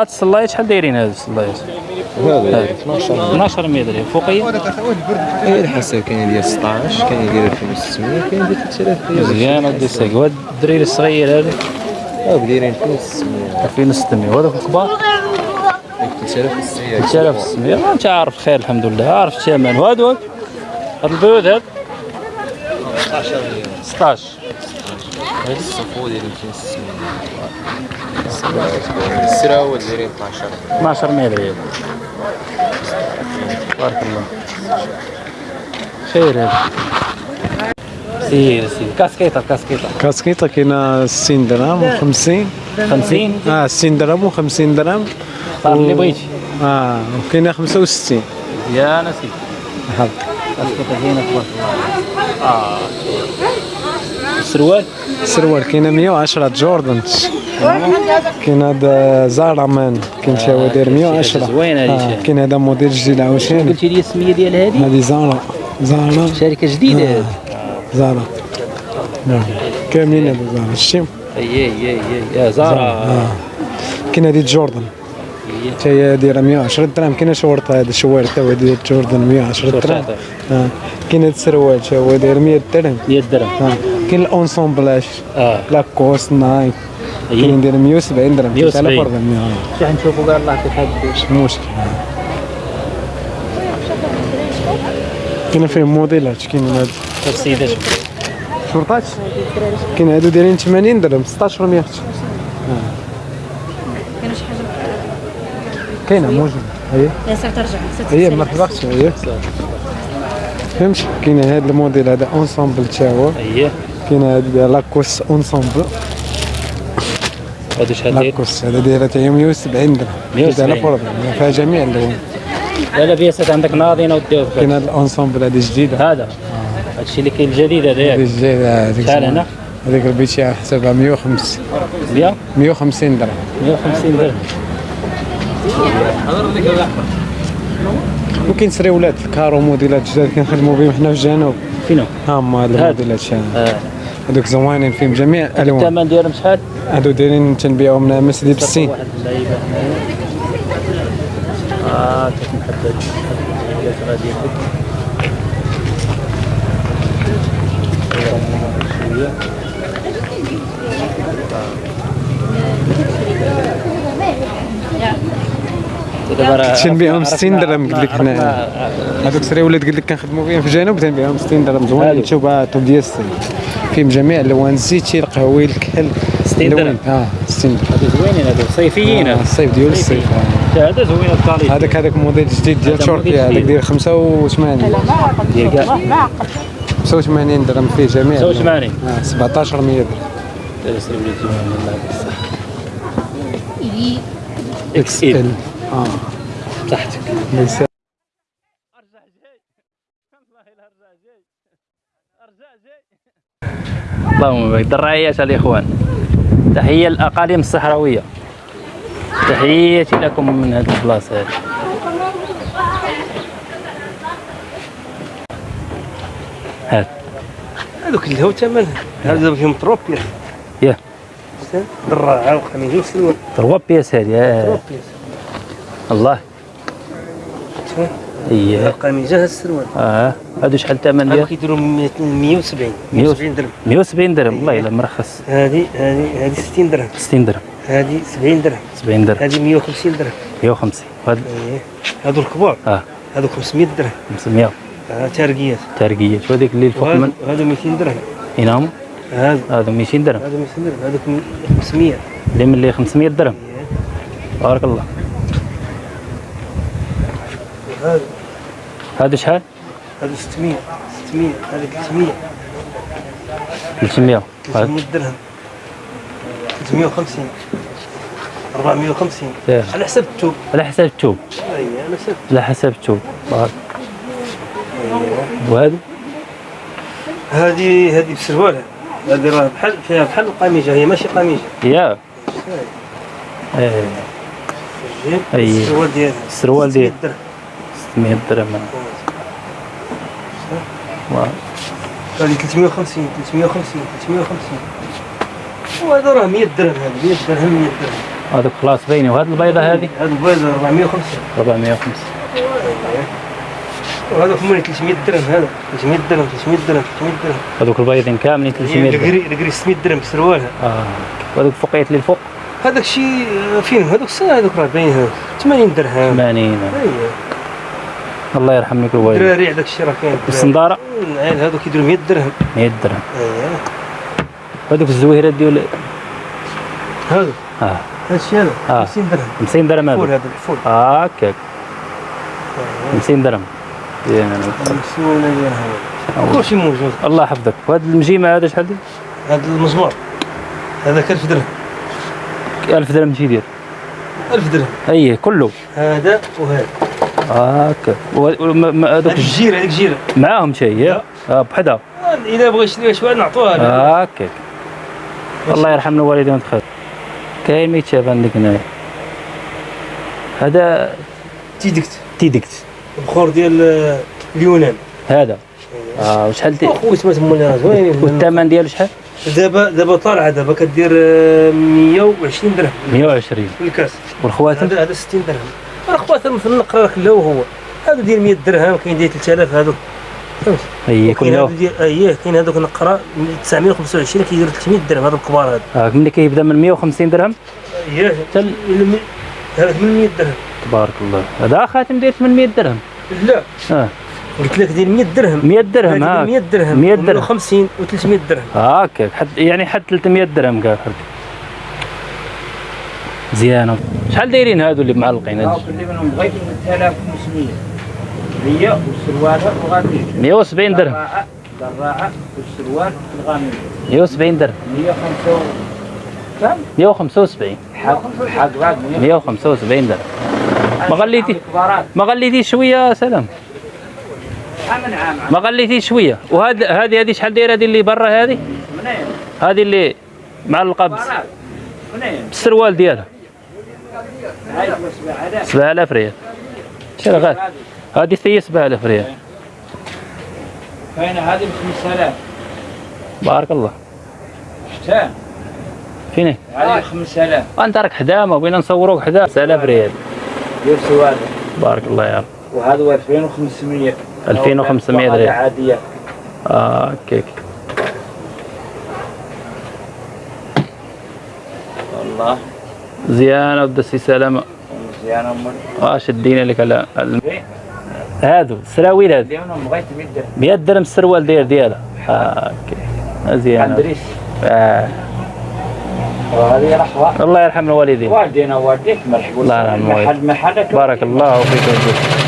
هاد السلايط شحال دايرين هاد السلايط؟ هذا. 12 12 متر فوقيه اي كاين ديال 16 كاين ديال 2600 كاين ديال 3000 ريال مزيان ودي الساق وهاد الدريري الصغير هذا. آه دايرين 2600 2600 وهذوك الكبار. 3600 3600 انت عارف خير الحمد لله عارف الثمن. وهادو هاد البيوت هاد. 16 ريال 16 هذا الصفو ديال 2600 السراوه دايرين 12 12 متر ريال بارك الله خير هذا سير سير كاسكيطه كاسكيطه كاسكيطة كاينة 60 درهم و 50 50 آه 60 درهم و 50 درهم صار اللي بغيتي آه وكاينة 65 مزيان سيدي هاك كاسكيطه زينه تبارك الله آه السروال السروال كاينة 110 Jordan كاين هذا Zara Man كاين شي داير 110 زوين هذه آه، شي. كاين هذا موديل جديد عاوتاني قلتي لي السميه ديال هذه هذه Zara Zara شركه جديده هذه Zara كاملين هذو Zara شتي اي اي اي يا Zara كاين هذه Jordan حتى هي دايره 110 درهم كاين شورطه هذا شوار حتى هو داير Jordan 110 درهم كاين هذا السروال حتى هو داير 100 درهم 100 درهم كاين ال ensembles آه Lacoste Nike. كاين داير 170 درهم 170. 3400 شحال نشوفوا قال الله كيف هاد مش مشكل كاين فيه موديلات كاين هاد السيدات شورطات كاين هادو دايرين 80 درهم 1600 كاين شي حاجة كاينة موجوده هي يا ساعه ترجع هي مرحبا أختي هي فهمت كاين هذا الموديل هذا ensemble تا هو اييه كاين هذا ديال Lacoste ensemble هادو شحال داير؟ لاكوست هذا دايره حتى هي 170 درهم 170. بلا problème فيها جميع اللون لا لا بياسات عندك ناضينا وديوه كاين هذا ال ensemble هذه جديدة. هذا. هادشي اللي كاين الجديد هذا. هذه ياك جديده هذيك شحال هنا؟ هذيك البيتي على حسابها 150 100 150 درهم. 150 درهم. وكاين سريولات الكارو موديلات جداد كنخدموا بهم حنا في الجنوب. فينو؟ ها هما هاد. الموديلات شا- هادوك زوينين فيهم جميع الالوان الثمن ديالهم شحال؟ هادو دايرين تنبيعهم نامس ديال 60 واحد اللعيبه هنايا. آه كيف محدد؟ غادي دابا راه تنبيعهم عرفنا- 60 درهم قلت لك هنا هذوك سريولات قلت لك كنخدموا بهم في الجنوب تنبيعهم 60 درهم زوين. تشوف توب ديال الصين فيهم جميع الالوان الزيتي القهوي الكحل 60 درهم. آه 60 درهم هادو زوينين هادو صيفيين. آه، هادو. الصيف ديال الصيف. صيفيين. هذا زوين ال qualité هذاك هذاك موديل جديد ديال تركيا هذاك. ديال 85 ديال كاع. 85 درهم فيه جميع. 85. آه 1700 درهم. يسري وليدي من الله بالصحة إكس ال. ال آه بصحتك ليس اللهم بارك. درعيات الإخوان. تحية للاقاليم الصحراوية. تحياتي لكم من هذه البلاصة. هذه هذوك اللي هو ثمن هذا فيهم تروبيا يا. دراعه وخميس وسلوى. تروا بياس هذه آه. تروبيا الله. إيه القميص هذا السروال آه. هادو شحال الثمن هذا ديال كيديروا 170 170 درهم. 170 درهم. والله الا مرخص. هذه هذه هذه 60 درهم. 60 درهم. هذه 70 درهم. 70 درهم. هذه 150 درهم. 150 وهاد إيه. هذو الكبار. آه. هذو 500 درهم. 500 آه تارقيات تارقيات وهذيك اللي الفوق من هذو 200 درهم. هنا هم هذا هذا 200 درهم. هذا 200 درهم. هذوك 500 اللي من اللي 500 درهم. بارك الله. هذا. هذا شحال؟ هذا 600 600 هذا 300 300 300 درهم 350 450 على حسب الثوب على حسب الثوب اي على حسب على حسب الثوب أيوة. وهذه؟ هذه هذه بسروالها هذه راه بحال فيها بحال القميجة. هي ماشي قميجة. يا. إيه. إيه السروال ديالها. السروال ديالها 380 قال 350 350 350 وهذا راه 100 درهم هذا 100 درهم 100 درهم. هذوك خلاص باينين وهذه البيضة هذه؟ هذه البيضة 450 450 وهذوك مولي 300 درهم هذا. 300 درهم 300 درهم 300 درهم. هذوك البيضين كاملين 300 درهم. القري 600 درهم بسروالها آه. وهذوك فوقيت اللي الفوق؟ هذاك الشيء آه، فين هذوك السنة هذوك راه باين 80 درهم. 80 أيوه الله يرحم لك الوالد دراري هذاك الشيء راه كاين. الصندارة؟ العيال هذوك يديروا 100 درهم. 100 درهم. اييه هذوك الزويرات ديال هذا آه. هذا الشيء هذا؟ آه. 50 درهم. 50 درهم الفول هذا هذا الفول هكاك. 50 درهم. زين أنا 50 درهم كل شيء موجود. الله يحفظك. وهذا المجيمة هذا شحال دير؟ هذا المزمار. هذاك 1000 درهم. 1000 درهم شي يدير 1000 درهم. أي كله. هذا وهذا. ما- هذوك الجيره هذيك الجيره معاهم شيء يا؟ آه بحدا إذا بغى يشري شوية نعطوها له هكاك الله يرحم الوالدين وتخير كاين ما يتشاف عندك هنايا. هذا تيدكت تيدكت البخور ديال آه، اليونان. هذا. آه وشحال دير اخويا سمعت زوينين والثمن ديالو شحال؟ دابا دابا طالعة دابا كدير آه، 120 درهم. 120 في الكاس. والخواتم؟ هذا 60 درهم. راه خواتم في النقره راه كله هو. هذا ديال 100 درهم كاين ديال 3000 هذوك فهمت؟ هي كاين اييه كاين هذوك النقره 925 كيديروا 300 درهم. هذا الكبار هذا آه ملي كيبدا من 150 درهم؟ اييه الم- هذا 800 درهم. تبارك الله. هذا خاتم ديال 800 درهم. لا. آه. قلت لك ديال 100 درهم. 100 درهم ها 100 درهم. 100 درهم. 50 و300 درهم. هكاك حد يعني حد 300 درهم قال حد زيانة. شحال دايرين هادو اللي معلقين هادو؟ كل منهم بغيت من 3500 هي والسروال وغادي 170 درهم. دراعة والسروال الغامية 170 درهم. 105 كم؟ 175 حق حق بعد 175 درهم. ما غليتي ما غليتيش شوية سلام. ما غليتيش شوية. وهذه هذه هذه شحال دايرة هذه اللي برا هذه؟ هذه اللي معلقة؟ بالسروال ديالها. 7000 ريال. شرا غاد؟ هذه ثي 7000 ريال. فين هذه ب 5000 بارك الله. شتان فين هذه ب 5000 أنت راك حدا ما بغينا نصوروك حدا 7000 ريال. ديال سروال بارك الله يا رب. وهذا 2500 2500 وهذه ريال. عادية. آه كيك والله. زيانة ودسي سلامة. مزيانة أمك آه شدينا لك على الم- هادو السراويل هادو اليوم بغيت 100 درهم. 100 درهم السروال داير ديالها. آه عندريس آه. وهذه رحوة الله يرحم الوالدين. والدينا والديك مرحبا. الله يرحم محلك بارك الله فيك.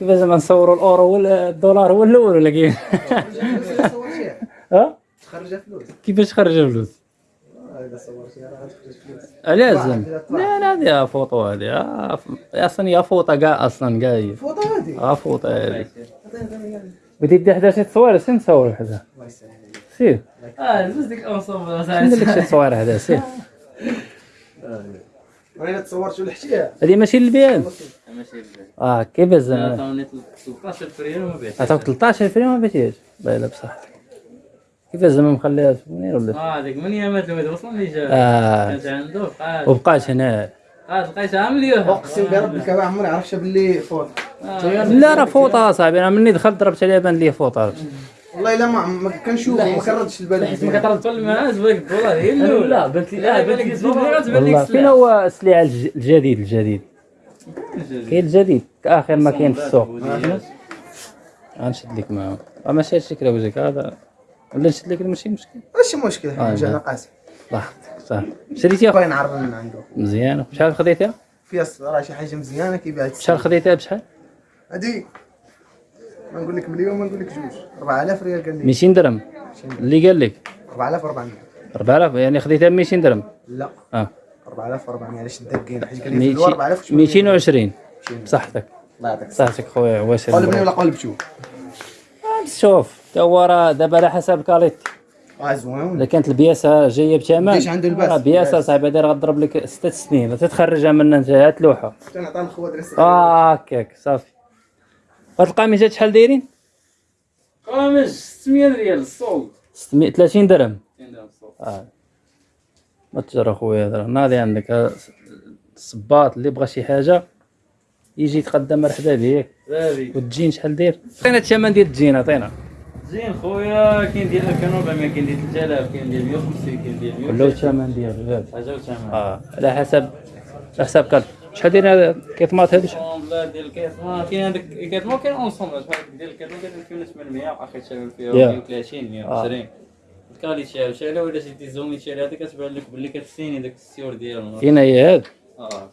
كيفاش زعما نصوروا الأورو ولا الدولار هو الأول ولا كيف؟ ها؟ خرج فلوس كيفاش تخرج فلوس؟ فلوس لازم لا لا هذه فوطو هذه آه، أصلا هي فوطة كاع أصلا كاع هي فوطة هذه آه فوطة هذه. بدي دي حدا شي تصوير؟ سين تصور حدا. سير آه لبس ديك الانصوب ندير لك شي تصوير حدا؟ سير وأنا تصورت ولا حتيها هذه ماشي للبيان آه كيفاش زعما؟ عطاوني 13 فريال وما بعت عطاك 13 فريم ما بيتيش باينه بصح كيفاش زعما مخليها سونير ولا؟ آه هذيك من يامات الواد وصل لي جا. آه. كانت عنده بقات وبقاش هنا. بقات لقيتها مليون اقسم بربك ما عمري عرفت باللي فوطة. لا راه فوطة صاحبي. أنا مني دخلت ضربت عليها بان لي فوطة. والله إلا ما ما كنشوف ما كردش البال حيت ما كترد تولي معاه زويك الدولار هي الأولى. لا بنت لي لا غتبان لك والله فين هو السلعه الج- الجديد الجديد. كاين الجديد. آخر ما كاين في السوق. غنشد لك معاه آه، ماشي هادشي كلا وجهك هذا ولا نشد لك؟ ماشي مشكل. ماشي مشكل. حنا جانا لا. قاسم صح صح. شريتيها؟ باغي نعرف من عنده. مزيانة. شحال خديتها؟ فيها راه شي حاجة مزيانة كيبيع شحال خديتها؟ بشحال؟ هادي. ما نقول لك مليون ما نقول لك جوج 4000 ريال قال لي. 200 درهم. اللي قال لك؟ 4400 4000 يعني خديتها ب 200 درهم. لا. آه. 4400 علاش داكين حيت قال لي في الدوار 4000 وشوية. 220 بصحتك الله يعطيك. صحتك خويا واش قلبني ولا قلب شوف شوف تا هو راه دابا على حسب الكاليتي آه زوين. إذا كانت البياسة جاية بثمن ليش عنده الباس؟ راه بياسة. صاحبي هذه غضرب لك ست سنين. تتخرجها من انت هات لوحة. تنعطى الخوات راسك آه هكاك صافي. هاد القميصات شحال دايرين؟ قامش 600 ريال الصوت. 630 درهم. كاين دابا الصوت. آه. ما تجرى خويا هذا ناضي عندك. ها الصباط اللي بغى شي حاجة يجي يتقدم مرحبا بك والجين شحال داير؟ عطينا الثمن ديال الجين عطينا. زين خويا كاين ديال 2400 كاين ديال 3000 كاين ديال 150 كاين ديال 100 ولا الثمن ديالو حاجة وثمن. آه. على حسب على حسب كارت شحال داير هذا كيطماط هادو شحال؟ ديال الكيتما كاين هذاك الكيتما كاين اونصومبل بحال ديال الكيتما كاين 2800 أخي تشعل فيها يا. 130 120 الكاليتي شحال ولا شي زومي شحال هذا كتبان لك باللي كتسيني داك السيور ديالو كاين هي هاد؟ آه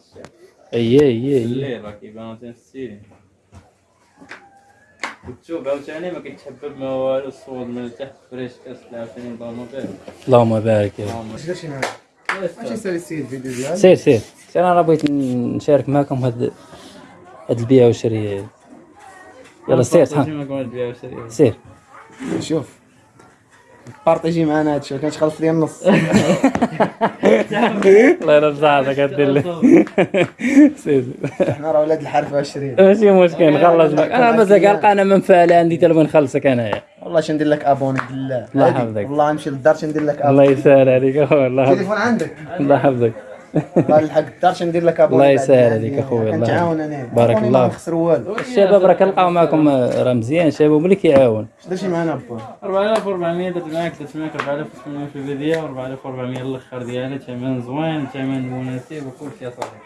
أي أي أي. الليل راه كيبان تنسيني عاوتاني ما كيتحبب ما والو الصوت من التحت فريش كتطلع عاوتاني. اللهم بارك. اللهم بارك؟ سير سير. سير أنا بغيت نشارك معكم هاد هاد البيع والشري. يلا سير صحن سير. شوف بارطيجي معنا هادشي كانش خلص لي النص. الله يرضى عليك دير لي. سير. حنا راه ولاد الحرفه 20 ماشي مشكل نخلص معك أنا مازال كنلقى أنا منفعل عندي حتى لما نخلصك انايا والله شندير لك ابوني بالله. الله. يحفظك. والله نمشي للدار شندير لك الله ابوني يسهل عليك أخويا الله يحفظك. التليفون عندك. الله يحفظك. الحق الدار شندير لك ابوني الله يسهل هذه. عليك أخويا، الله كنتعاون أنا. بارك الله. ما نخسر والو. الشباب راه كنلقاو معكم راه مزيان. شباب ملي كيعاون؟ اش درتي معنا با 4400 درت معاك 300 4800 في البداية و 4400 الأخر ديالها ثمن زوين ثمن مناسب وكلشي صافي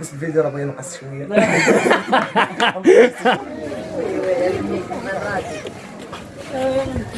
بس الفيديو راه بغي ينقص شوية.